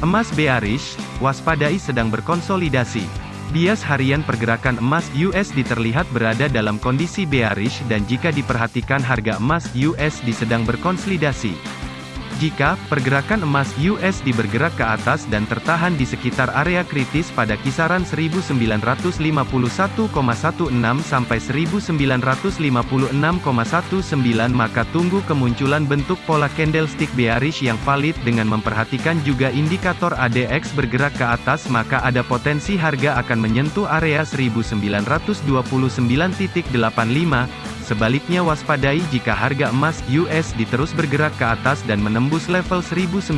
Emas bearish, waspadai sedang berkonsolidasi. Bias harian pergerakan emas USD terlihat berada dalam kondisi bearish dan jika diperhatikan harga emas USD sedang berkonsolidasi. Jika pergerakan emas USD bergerak ke atas dan tertahan di sekitar area kritis pada kisaran 1951,16 sampai 1956,19 maka tunggu kemunculan bentuk pola candlestick bearish yang valid dengan memperhatikan juga indikator ADX bergerak ke atas maka ada potensi harga akan menyentuh area 1929.85 Sebaliknya waspadai jika harga emas US diterus bergerak ke atas dan menembus level 1956.19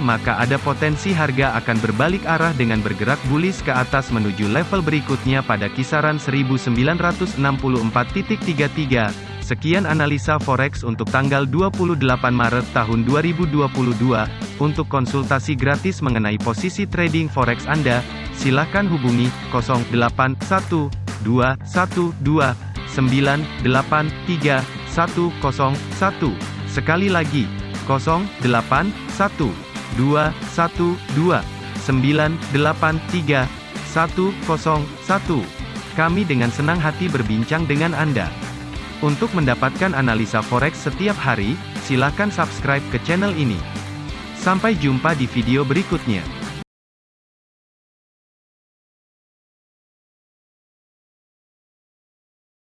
maka ada potensi harga akan berbalik arah dengan bergerak bullish ke atas menuju level berikutnya pada kisaran 1964.33. Sekian analisa forex untuk tanggal 28 Maret tahun 2022. Untuk konsultasi gratis mengenai posisi trading forex Anda, silakan hubungi 081 dua satu dua sembilan delapan tiga satu kosong satu sekali lagi kosong delapan satu dua satu dua sembilan delapan tiga satu kosong satu kami dengan senang hati berbincang dengan Anda. Untuk mendapatkan analisa forex setiap hari, silakan subscribe ke channel ini. Sampai jumpa di video berikutnya.